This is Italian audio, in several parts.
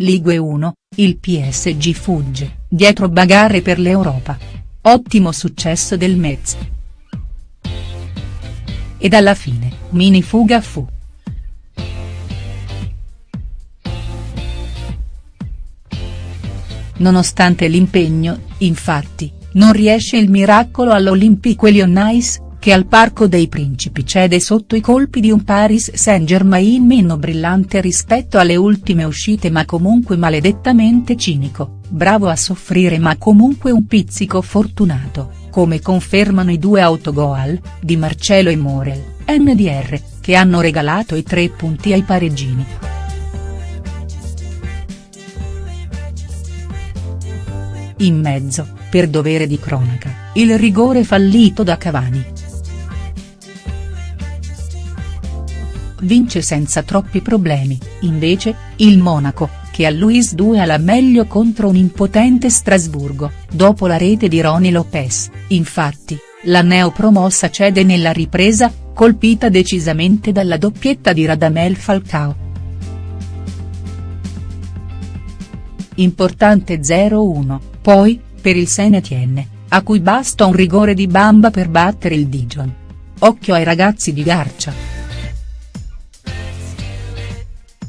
Ligue 1, il PSG fugge, dietro bagarre per l'Europa. Ottimo successo del Metz. Ed alla fine, mini fuga fu. Nonostante l'impegno, infatti, non riesce il miracolo all'Olympique Lyonnais, che al Parco dei Principi cede sotto i colpi di un Paris Saint-Germain meno brillante rispetto alle ultime uscite ma comunque maledettamente cinico, bravo a soffrire ma comunque un pizzico fortunato, come confermano i due autogol, di Marcelo e Morel, NDR, che hanno regalato i tre punti ai pareggini. In mezzo, per dovere di cronaca, il rigore fallito da Cavani. Vince senza troppi problemi, invece, il Monaco, che a Luis 2 alla meglio contro un impotente Strasburgo, dopo la rete di Roni Lopez, infatti, la neopromossa cede nella ripresa, colpita decisamente dalla doppietta di Radamel Falcao. Importante 0-1, poi, per il Saint-Étienne, a cui basta un rigore di bamba per battere il Dijon. Occhio ai ragazzi di Garcia.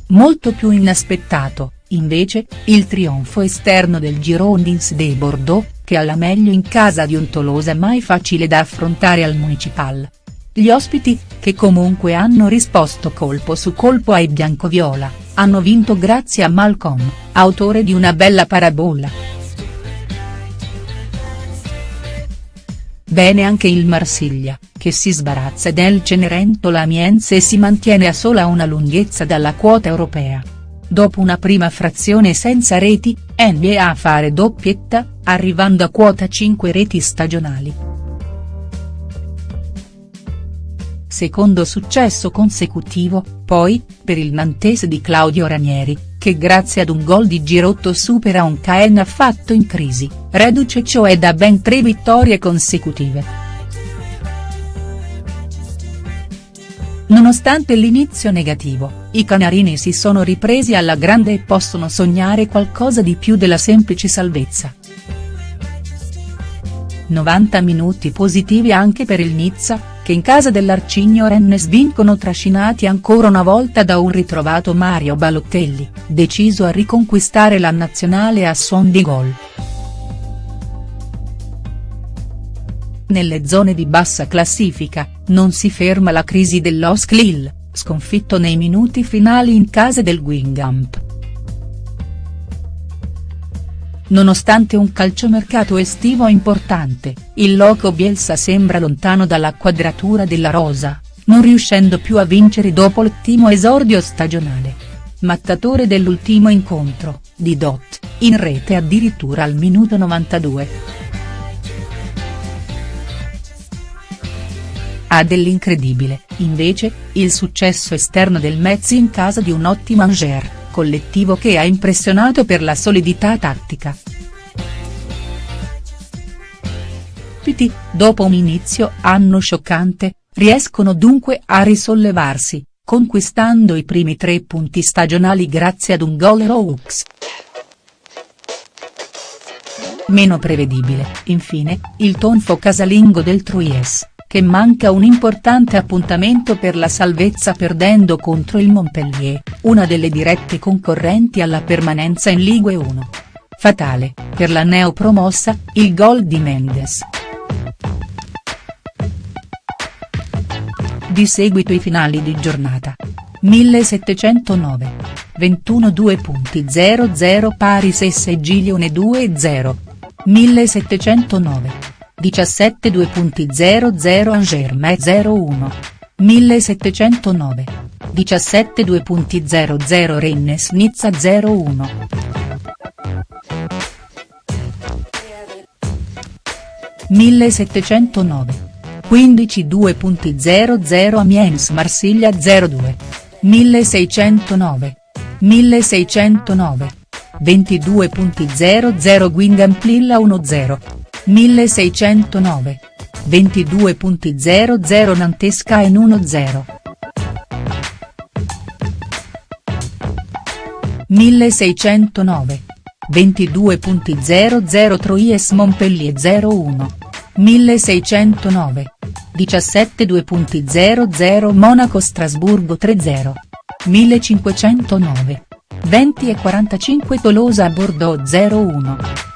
Molto più inaspettato, invece, il trionfo esterno del Girondins de Bordeaux, che alla meglio in casa di un Tolosa mai facile da affrontare al Municipal. Gli ospiti, che comunque hanno risposto colpo su colpo ai biancoviola, hanno vinto grazie a Malcolm, autore di una bella parabola. Bene anche il Marsiglia, che si sbarazza del Cenerentola Amiens e si mantiene a sola una lunghezza dalla quota europea. Dopo una prima frazione senza reti, NBA a fare doppietta, arrivando a quota 5 reti stagionali. Secondo successo consecutivo, poi, per il Nantes di Claudio Ranieri, che grazie ad un gol di Girotto supera un Caen affatto in crisi, reduce cioè da ben tre vittorie consecutive. Nonostante l'inizio negativo, i canarini si sono ripresi alla grande e possono sognare qualcosa di più della semplice salvezza. 90 minuti positivi anche per il Nizza, che in casa dell'Arcigno Rennes vincono trascinati ancora una volta da un ritrovato Mario Balotelli, deciso a riconquistare la nazionale a suon di gol. Nelle zone di bassa classifica, non si ferma la crisi dell'Osk Lille, sconfitto nei minuti finali in casa del Guingamp. Nonostante un calciomercato estivo importante, il loco Bielsa sembra lontano dalla quadratura della rosa, non riuscendo più a vincere dopo l'ottimo esordio stagionale. Mattatore dell'ultimo incontro, di Dot, in rete addirittura al minuto 92. Ha dell'incredibile, invece, il successo esterno del Metz in casa di un ottimo Angers collettivo che ha impressionato per la solidità tattica. Piti, dopo un inizio anno scioccante, riescono dunque a risollevarsi, conquistando i primi tre punti stagionali grazie ad un gol Roux. Meno prevedibile, infine, il tonfo casalingo del Troyes che manca un importante appuntamento per la salvezza perdendo contro il Montpellier, una delle dirette concorrenti alla permanenza in Ligue 1. Fatale, per la neopromossa, il gol di Mendes. Di seguito i finali di giornata. 1709. 21 2.00 Paris SG Lione 2-0. 1709. 17 2.00 Angerme 01. 1709. 17 2.00 Rennes Nizza 01. Millesettecentonove. 15 2.00 Amiens Marsiglia 02. 1609. 1609. 22.00 Guingamp Lilla 10. 1609. 22.00 Nantesca in 1-0. 1609. 22.00 Troyes Montpellier 01. 1609. 17.2.00 Monaco Strasburgo 30. 1509. 20 e 45 Tolosa Bordeaux 01.